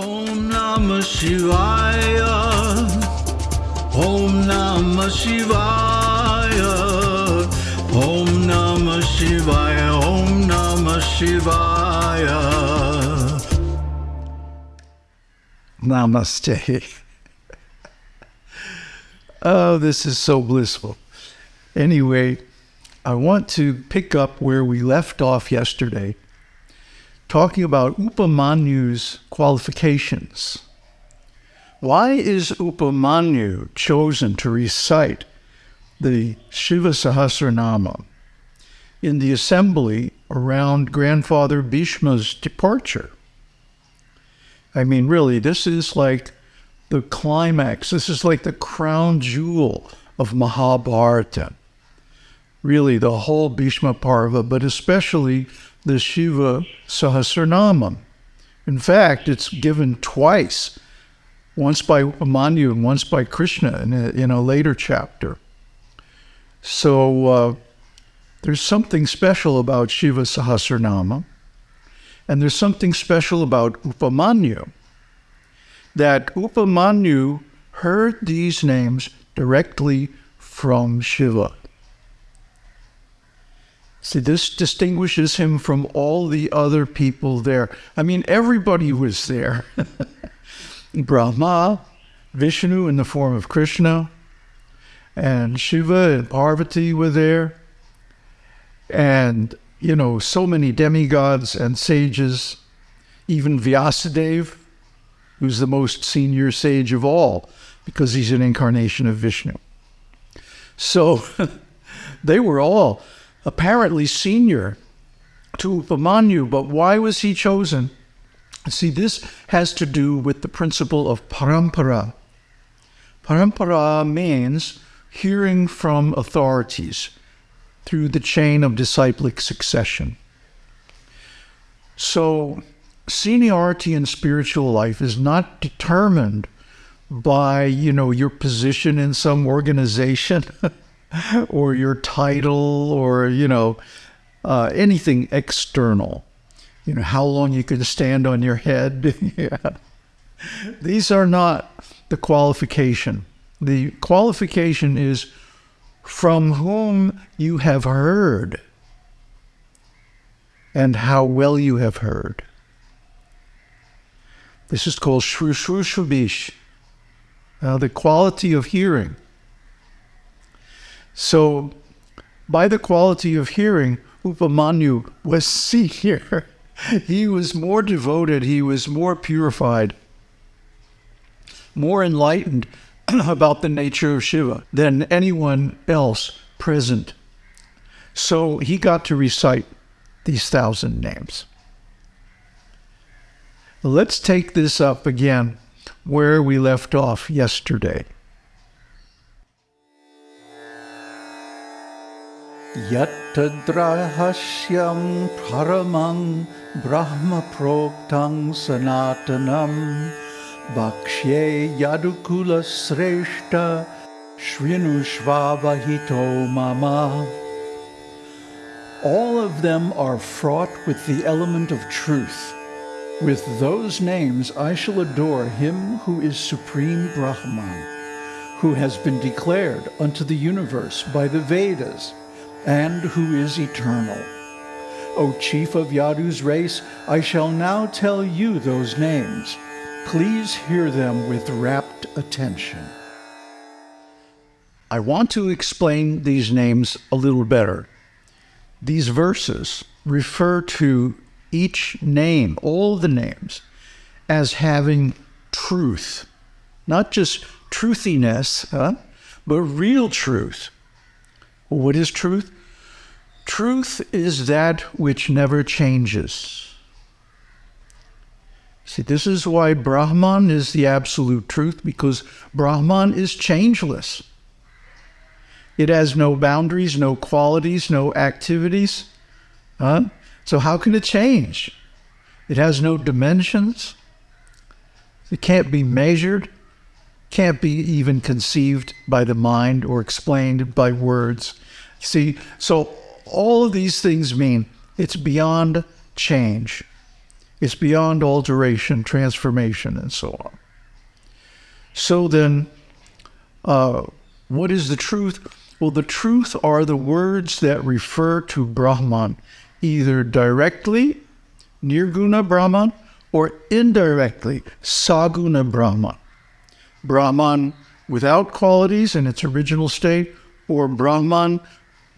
Om Namah Shivaya. Om Namah Shivaya. Om Namah Shivaya. Om Namah Shivaya. Namaste. oh, this is so blissful. Anyway, I want to pick up where we left off yesterday, talking about Upamanyu's qualifications. Why is Upamanyu chosen to recite the Shiva Sahasranama in the assembly around grandfather Bhishma's departure? I mean, really, this is like the climax. This is like the crown jewel of Mahabharata. Really, the whole Bhishma Parva, but especially the Shiva Sahasranama. In fact, it's given twice, once by Upamanyu and once by Krishna in a, in a later chapter. So uh, there's something special about Shiva Sahasranama. And there's something special about Upamanyu that Upamanyu heard these names directly from Shiva. See, this distinguishes him from all the other people there. I mean, everybody was there. Brahma, Vishnu in the form of Krishna, and Shiva and Parvati were there. And you know, so many demigods and sages, even Vyasadeva, who's the most senior sage of all, because he's an incarnation of Vishnu. So they were all apparently senior to Upamanyu, but why was he chosen? See, this has to do with the principle of parampara. Parampara means hearing from authorities through the chain of disciplic succession. So, seniority in spiritual life is not determined by, you know, your position in some organization or your title or, you know, uh, anything external. You know, how long you can stand on your head. yeah. These are not the qualification. The qualification is from whom you have heard and how well you have heard. This is called shrushrushvabish, uh, the quality of hearing. So, by the quality of hearing, Upamanyu was senior. he was more devoted, he was more purified, more enlightened about the nature of Shiva than anyone else present. So he got to recite these thousand names. Let's take this up again where we left off yesterday. Yattadrahasyam paramang brahma proktang sanatanam Bhakshe Yadukula Shrinu Shvavahito Mama. All of them are fraught with the element of truth. With those names I shall adore him who is Supreme Brahman, who has been declared unto the universe by the Vedas, and who is eternal. O chief of Yadu's race, I shall now tell you those names. Please hear them with rapt attention. I want to explain these names a little better. These verses refer to each name, all the names, as having truth. Not just truthiness, huh? but real truth. What is truth? Truth is that which never changes. See, this is why Brahman is the absolute truth, because Brahman is changeless. It has no boundaries, no qualities, no activities. Huh? So, how can it change? It has no dimensions. It can't be measured, can't be even conceived by the mind or explained by words. See, so all of these things mean it's beyond change. It's beyond alteration, transformation, and so on. So then, uh, what is the truth? Well, the truth are the words that refer to Brahman, either directly, Nirguna Brahman, or indirectly, Saguna Brahman. Brahman without qualities in its original state, or Brahman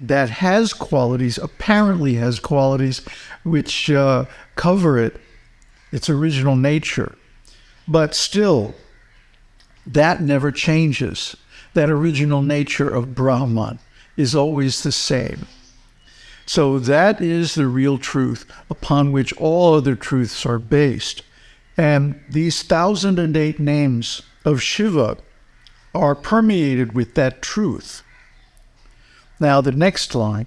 that has qualities, apparently has qualities, which uh, cover it, its original nature. But still, that never changes. That original nature of Brahman is always the same. So that is the real truth upon which all other truths are based. And these thousand and eight names of Shiva are permeated with that truth. Now, the next line.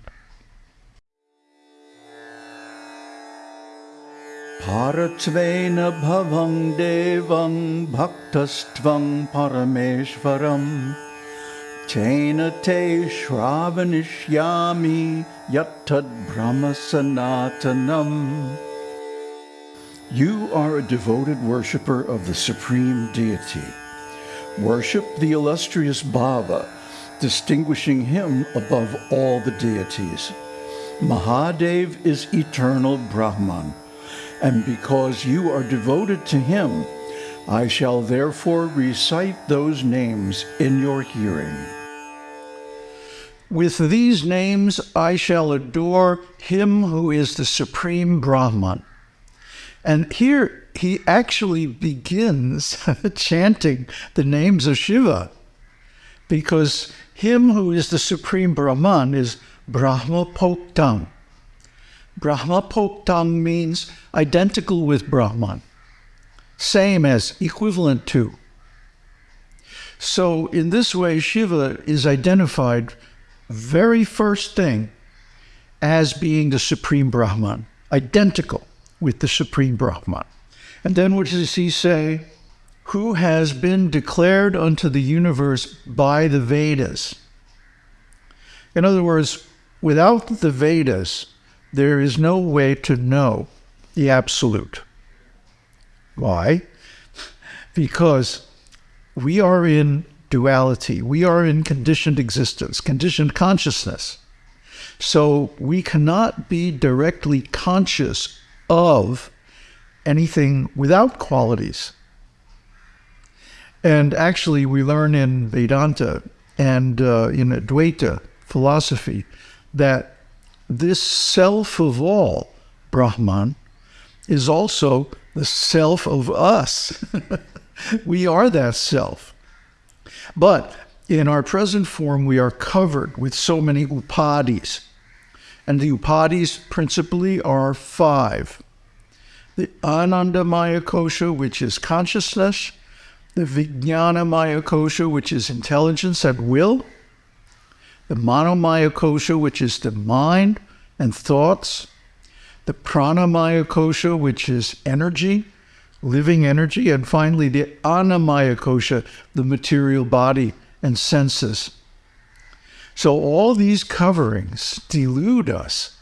Paratvena bhavang devang bhaktastvang parameshvaram Tena te shravanishyami yattad brahma sanatanam You are a devoted worshipper of the Supreme Deity. Worship the illustrious Bhava distinguishing him above all the deities. Mahadev is eternal Brahman, and because you are devoted to him, I shall therefore recite those names in your hearing. With these names I shall adore him who is the supreme Brahman. And here he actually begins chanting the names of Shiva because him who is the supreme Brahman is Brahma Poktam. Brahma Poktam means identical with Brahman, same as, equivalent to. So, in this way, Shiva is identified very first thing as being the supreme Brahman, identical with the supreme Brahman. And then what does he say? who has been declared unto the universe by the Vedas. In other words, without the Vedas, there is no way to know the absolute. Why? Because we are in duality, we are in conditioned existence, conditioned consciousness. So we cannot be directly conscious of anything without qualities. And actually, we learn in Vedanta and uh, in Advaita philosophy that this self of all, Brahman, is also the self of us. we are that self. But in our present form, we are covered with so many upadhis. And the upadhis principally are five the Anandamaya Kosha, which is consciousness, the Vijnana Maya Kosha, which is intelligence at will, the Manomaya Kosha, which is the mind and thoughts, the Pranamaya Kosha, which is energy, living energy, and finally the Annamaya Kosha, the material body and senses. So all these coverings delude us,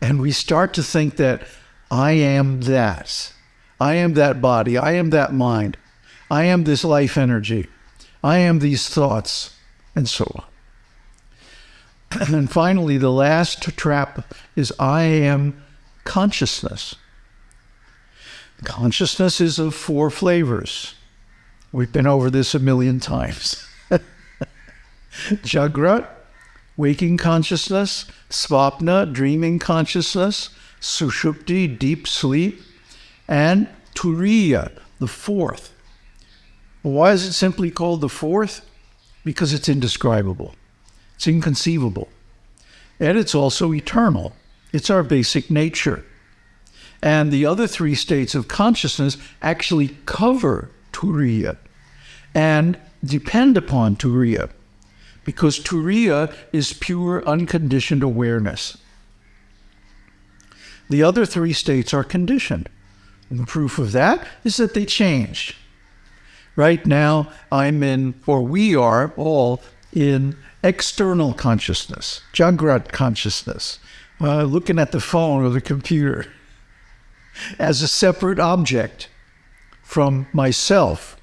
and we start to think that I am that. I am that body. I am that mind. I am this life energy. I am these thoughts, and so on. And then finally, the last trap is I am consciousness. Consciousness is of four flavors. We've been over this a million times. Jagrat, waking consciousness, Svapna, dreaming consciousness, Sushupti, deep sleep, and Turiya, the fourth, why is it simply called the fourth? Because it's indescribable, it's inconceivable, and it's also eternal. It's our basic nature. And the other three states of consciousness actually cover Turiya and depend upon Turiya because Turiya is pure unconditioned awareness. The other three states are conditioned. And the proof of that is that they change. Right now, I'm in, or we are all in external consciousness, Jagrat consciousness, uh, looking at the phone or the computer. as a separate object from myself.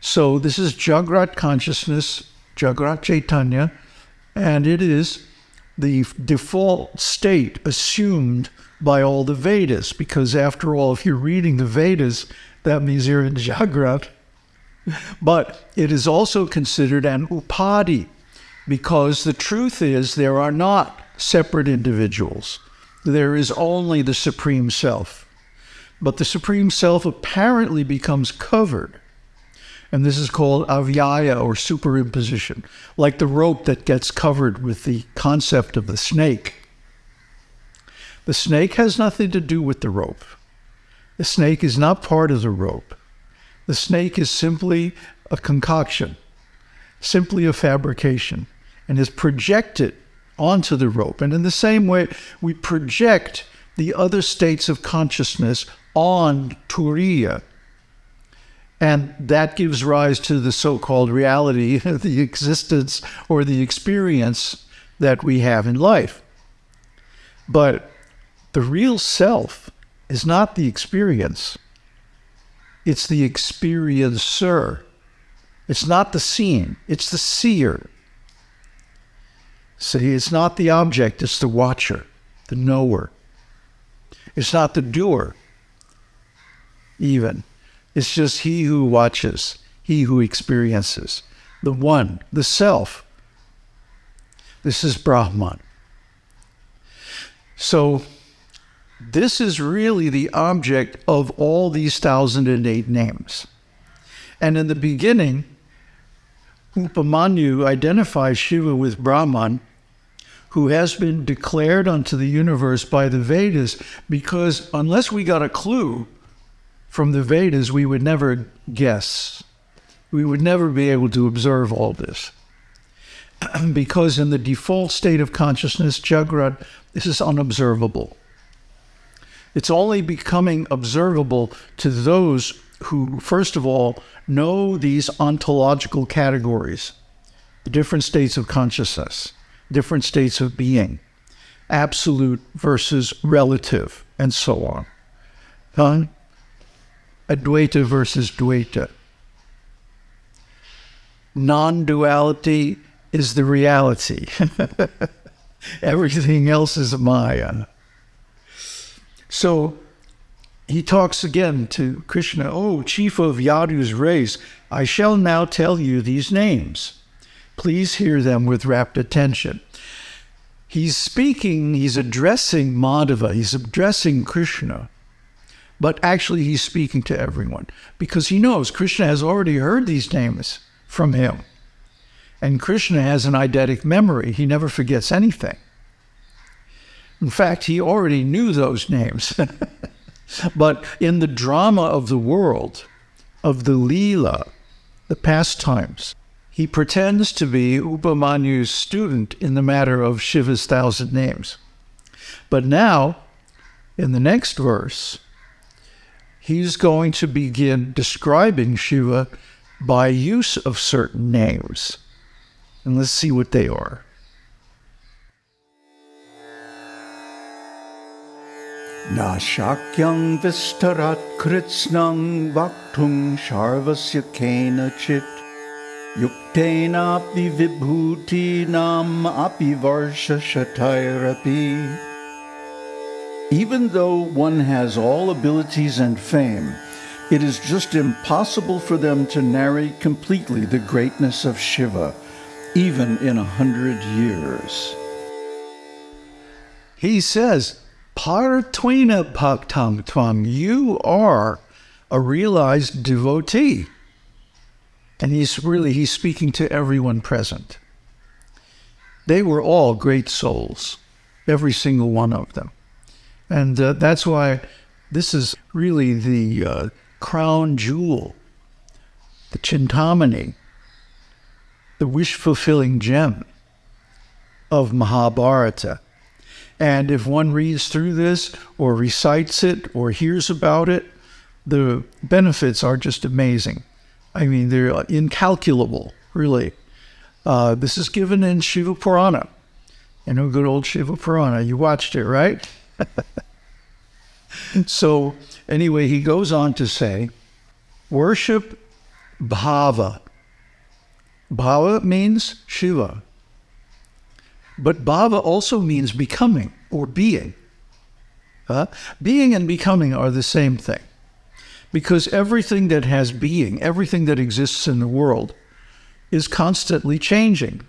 So this is Jagrat consciousness, Jagrat Chaitanya, and it is the default state assumed by all the Vedas, because after all, if you're reading the Vedas, that means you're in Jagrat. But it is also considered an upadhi, because the truth is there are not separate individuals. There is only the Supreme Self. But the Supreme Self apparently becomes covered. And this is called adhyasa or superimposition, like the rope that gets covered with the concept of the snake. The snake has nothing to do with the rope. The snake is not part of the rope. The snake is simply a concoction, simply a fabrication, and is projected onto the rope. And in the same way, we project the other states of consciousness on Turiya. And that gives rise to the so called reality, the existence or the experience that we have in life. But the real self is not the experience, it's the experiencer. It's not the seen, it's the seer. See, it's not the object, it's the watcher, the knower. It's not the doer, even. It's just he who watches, he who experiences, the one, the self. This is Brahman. So, this is really the object of all these 1008 names. And in the beginning, Upamanyu identifies Shiva with Brahman, who has been declared unto the universe by the Vedas, because unless we got a clue from the Vedas, we would never guess. We would never be able to observe all this. because in the default state of consciousness, Jagrat, this is unobservable. It's only becoming observable to those who, first of all, know these ontological categories, different states of consciousness, different states of being, absolute versus relative, and so on. Huh? Advaita versus Dvaita. Non duality is the reality. Everything else is Maya. So he talks again to Krishna, Oh, chief of Yadu's race, I shall now tell you these names. Please hear them with rapt attention. He's speaking, he's addressing Madhava, he's addressing Krishna, but actually he's speaking to everyone because he knows Krishna has already heard these names from him. And Krishna has an eidetic memory, he never forgets anything. In fact, he already knew those names. but in the drama of the world, of the Leela, the pastimes, he pretends to be Upamanyu's student in the matter of Shiva's thousand names. But now, in the next verse, he's going to begin describing Shiva by use of certain names. And let's see what they are. Na vistarat kritsnang sharvasya vibhuti nam api varsha shatairapi even though one has all abilities and fame, it is just impossible for them to narrate completely the greatness of Shiva, even in a hundred years. He says, Partwina Bhaktam Twang, you are a realized devotee. And he's really, he's speaking to everyone present. They were all great souls, every single one of them. And uh, that's why this is really the uh, crown jewel, the chintamani, the wish fulfilling gem of Mahabharata. And if one reads through this or recites it or hears about it, the benefits are just amazing. I mean, they're incalculable, really. Uh, this is given in Shiva Purana. You know, good old Shiva Purana. You watched it, right? so, anyway, he goes on to say, worship bhava. Bhava means Shiva. But bhava also means becoming or being. Uh, being and becoming are the same thing. Because everything that has being, everything that exists in the world, is constantly changing.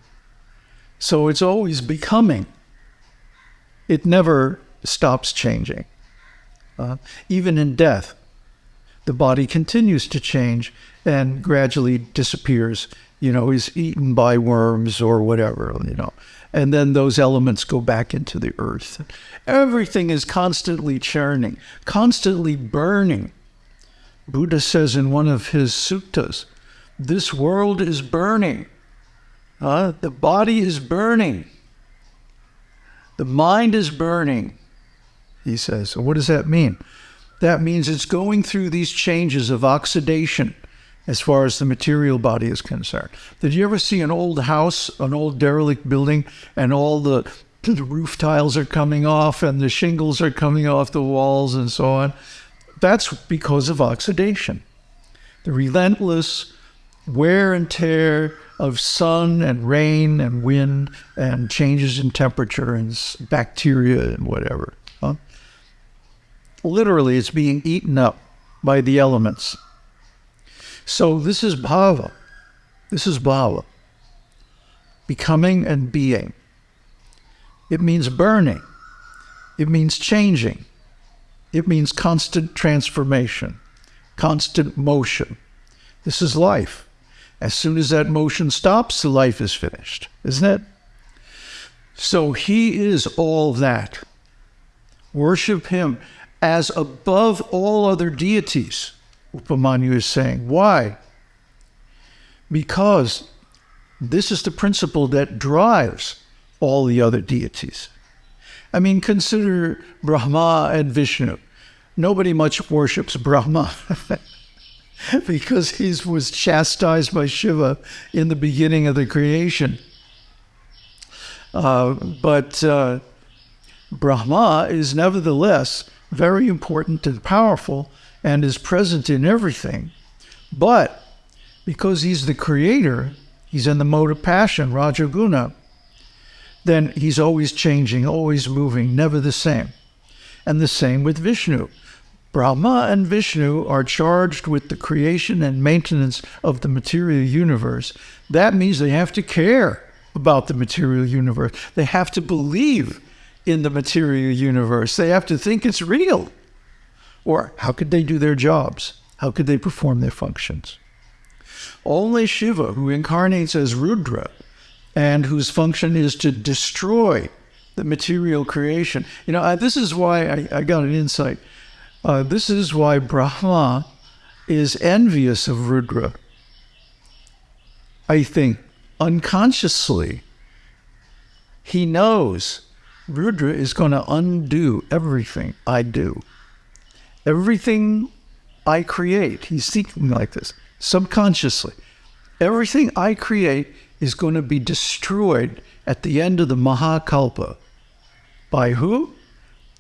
So it's always becoming. It never stops changing. Uh, even in death, the body continues to change and gradually disappears, you know, is eaten by worms or whatever, you know. And then those elements go back into the earth. Everything is constantly churning, constantly burning. Buddha says in one of his suttas, this world is burning. Uh, the body is burning. The mind is burning, he says. So what does that mean? That means it's going through these changes of oxidation as far as the material body is concerned. Did you ever see an old house, an old derelict building, and all the, the roof tiles are coming off and the shingles are coming off the walls and so on? That's because of oxidation. The relentless wear and tear of sun and rain and wind and changes in temperature and bacteria and whatever. Literally, it's being eaten up by the elements. So this is bhava. This is bhava. Becoming and being. It means burning. It means changing. It means constant transformation, constant motion. This is life. As soon as that motion stops, the life is finished, isn't it? So he is all that. Worship him as above all other deities, Upamanyu is saying. Why? Because this is the principle that drives all the other deities. I mean, consider Brahma and Vishnu. Nobody much worships Brahma. because he was chastised by Shiva in the beginning of the creation. Uh, but uh, Brahma is nevertheless very important and powerful and is present in everything. But because he's the creator, he's in the mode of passion, Rajaguna, then he's always changing, always moving, never the same. And the same with Vishnu. Brahma and Vishnu are charged with the creation and maintenance of the material universe. That means they have to care about the material universe. They have to believe in the material universe. They have to think it's real. Or how could they do their jobs? How could they perform their functions? Only Shiva, who incarnates as Rudra and whose function is to destroy the material creation. You know, I, this is why I, I got an insight uh, this is why Brahma is envious of Rudra. I think unconsciously, he knows Rudra is going to undo everything I do. Everything I create, he's thinking like this subconsciously. Everything I create is going to be destroyed at the end of the Mahakalpa. By who?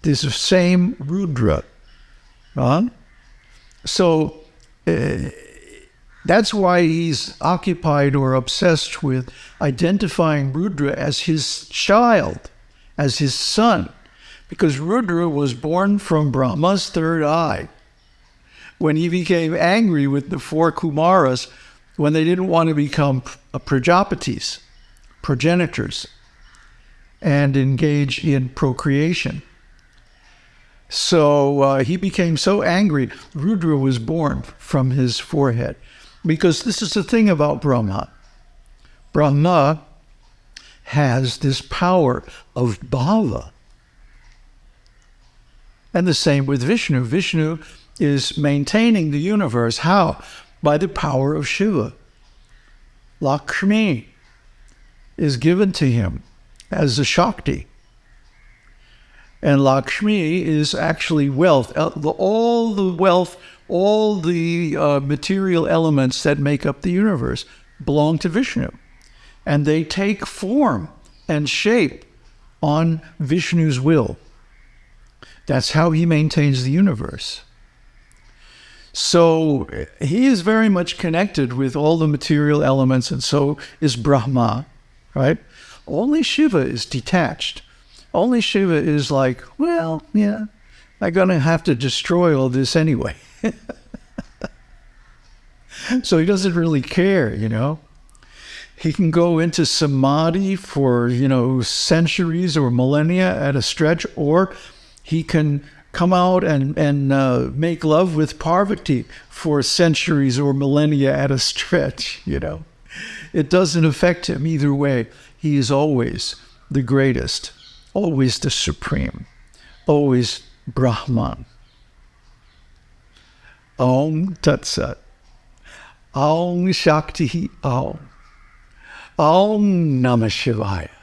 This same Rudra Right? So uh, that's why he's occupied or obsessed with identifying Rudra as his child, as his son, because Rudra was born from Brahma's third eye. When he became angry with the four Kumaras, when they didn't want to become Prajapatis, progenitors, and engage in procreation. So uh, he became so angry, Rudra was born from his forehead. Because this is the thing about Brahma. Brahma has this power of bhava. And the same with Vishnu. Vishnu is maintaining the universe. How? By the power of Shiva. Lakshmi is given to him as a Shakti. And Lakshmi is actually wealth. All the wealth, all the uh, material elements that make up the universe belong to Vishnu. And they take form and shape on Vishnu's will. That's how he maintains the universe. So he is very much connected with all the material elements, and so is Brahma, right? Only Shiva is detached. Only Shiva is like, well, yeah, I'm going to have to destroy all this anyway. so he doesn't really care, you know. He can go into samadhi for, you know, centuries or millennia at a stretch, or he can come out and, and uh, make love with Parvati for centuries or millennia at a stretch, you know. It doesn't affect him either way. He is always the greatest, always the supreme, always Brahman. Om Tat Sat. Shakti Om. Om Namah Shivaya.